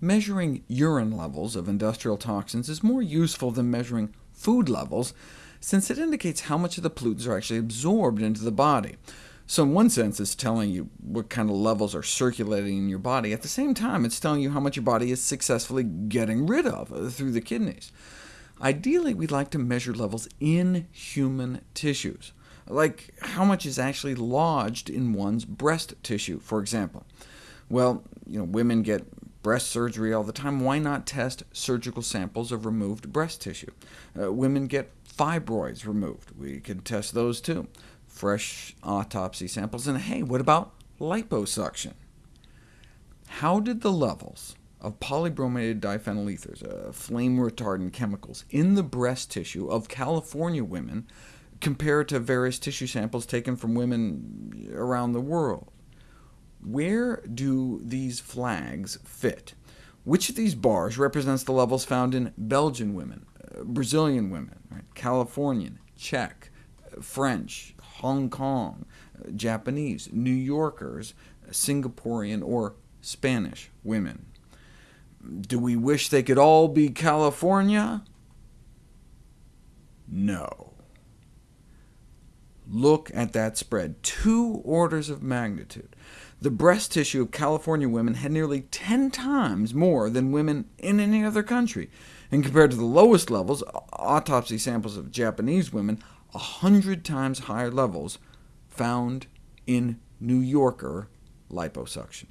Measuring urine levels of industrial toxins is more useful than measuring food levels, since it indicates how much of the pollutants are actually absorbed into the body. So in one sense, it's telling you what kind of levels are circulating in your body. At the same time, it's telling you how much your body is successfully getting rid of uh, through the kidneys. Ideally, we'd like to measure levels in human tissues, like how much is actually lodged in one's breast tissue, for example. Well, you know, women get breast surgery all the time. Why not test surgical samples of removed breast tissue? Uh, women get fibroids removed. We can test those too. Fresh autopsy samples. And hey, what about liposuction? How did the levels of polybrominated diphenyl ethers, uh, flame-retardant chemicals, in the breast tissue of California women compare to various tissue samples taken from women around the world? Where do these flags fit? Which of these bars represents the levels found in Belgian women, uh, Brazilian women, right? Californian, Czech, uh, French, Hong Kong, uh, Japanese, New Yorkers, Singaporean, or Spanish women? Do we wish they could all be California? No. Look at that spread, two orders of magnitude. The breast tissue of California women had nearly 10 times more than women in any other country, and compared to the lowest levels, autopsy samples of Japanese women, 100 times higher levels found in New Yorker liposuction.